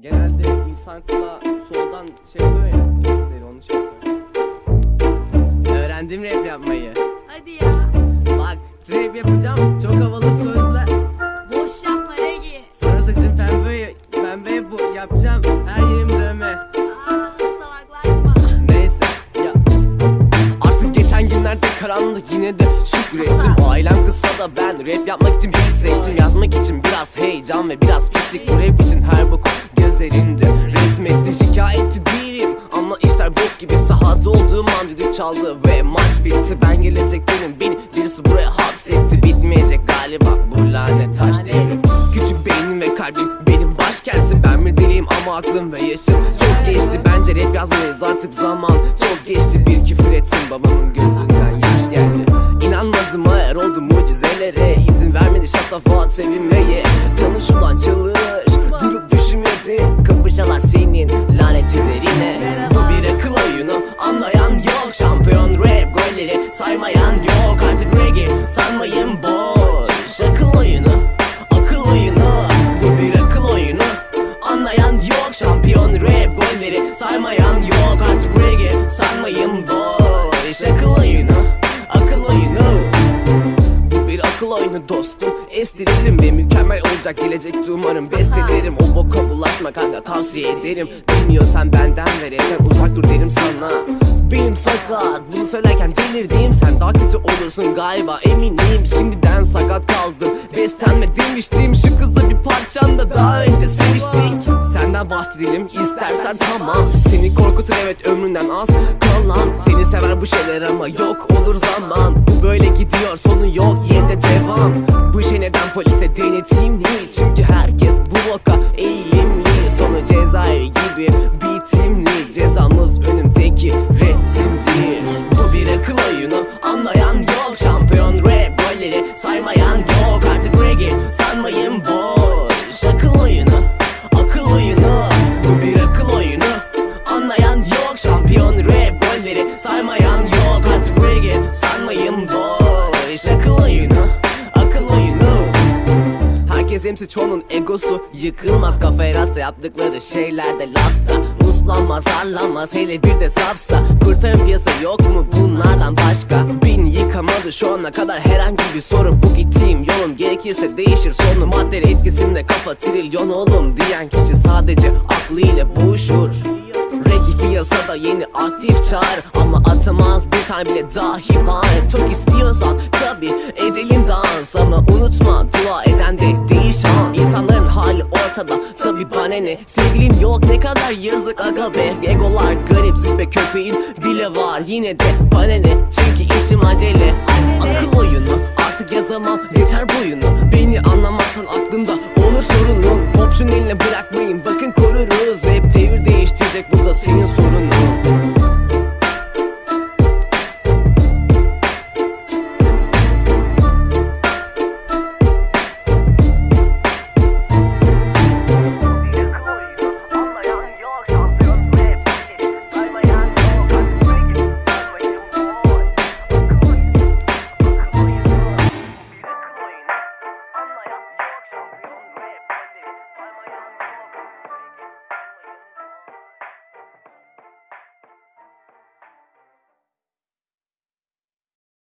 Genelde insan kulağı soldan şey oluyor ya isteği onu şey yapıyor. Öğrendim rap yapmayı. Hadi ya. Bak trap yapacağım çok havalı sözler. Boş yapma Regi. Sonra saçım pembe, pembe bu yapacağım her yerim dövme. Aa salaklaşma. Neyse ya. Artık geçen günlerde karanlık yine de şükrettim Ailem kızsa da ben rap yapmak için beat seçtim Yazmak için biraz heyecan ve biraz pislik Bu rap için düdük çaldı ve maç bitti. Ben gelecek dedim beni birisi buraya hapsetti. Bitmeyecek galiba bu lanet taş devri Küçük beynim ve kalbim benim başkentim. Ben bir deliyim ama aklım ve yaşım çok geçti. Bence rap yazmayız artık zaman çok geçti. Bir rap golleri saymayan yok. Artık reggae sanmayın boş. Akıl oyunu akıl oyunu. Bir akıl oyunu. Anlayan yok. Şampiyon rap golleri saymayan yok. Artık reggae sanmayın boş. Akıl oyunu akıl oyunu. Bir akıl oyunu dostum. Estiririm ve mükemmel olacak gelecekte umarım. Bestelerim o boka bulaşma kanka tavsiye ederim. Bilmiyorsan benden ve rapten uzak dur derim sana. Benim sakat bunu söylerken delirdim. Sen daha kötü olursun galiba eminim. Şimdiden sakat kaldım. Beslenme demiştim Şu kızla bir parçam da daha önce seviştik Senden bahsedelim istersen tamam. Seni korkutur evet ömründen az kalan. Seni sever bu şeyler ama yok olur zaman. Bu böyle gidiyor sonu yok yine de devam. Bu işe neden polise denetimli Çünkü herkes bu vaka eğilimli. Sonu cezaevi gibi bitimli. Cezamız önümdeki resimdir yok Şampiyon rap golleri saymayan yok. Artık reggae sanmayın boş Akıl oyunu akıl oyunu. Herkes hemsi çoğunun egosu yıkılmaz. Kafaya rasta yaptıkları şeylerde lafta. Uslanmaz arlanmaz hele bir de safsa. Kurtarın piyasa yok mu bunlardan başka? Beni yıkamadı şu ana kadar herhangi bir sorun. Bu gittiğim yolum gerekirse değişir. Sonu Madde etkisinde kafa trilyon oğlum Diyen kişi sadece aklıyla boğuşur Piyasada yeni aktif çağır. Ama atamaz bir tane bile dahi var. Çok istiyorsan tabi edelim dans. Ama unutma dua eden de değil şan İnsanların hali ortada. Tabi bana ne? Sevgilim yok ne kadar yazık. Aga be Egolar garip züppe köpeğin bile var. Yine de bana ne? Çünkü işim acele. Akıl oyunu artık yazamam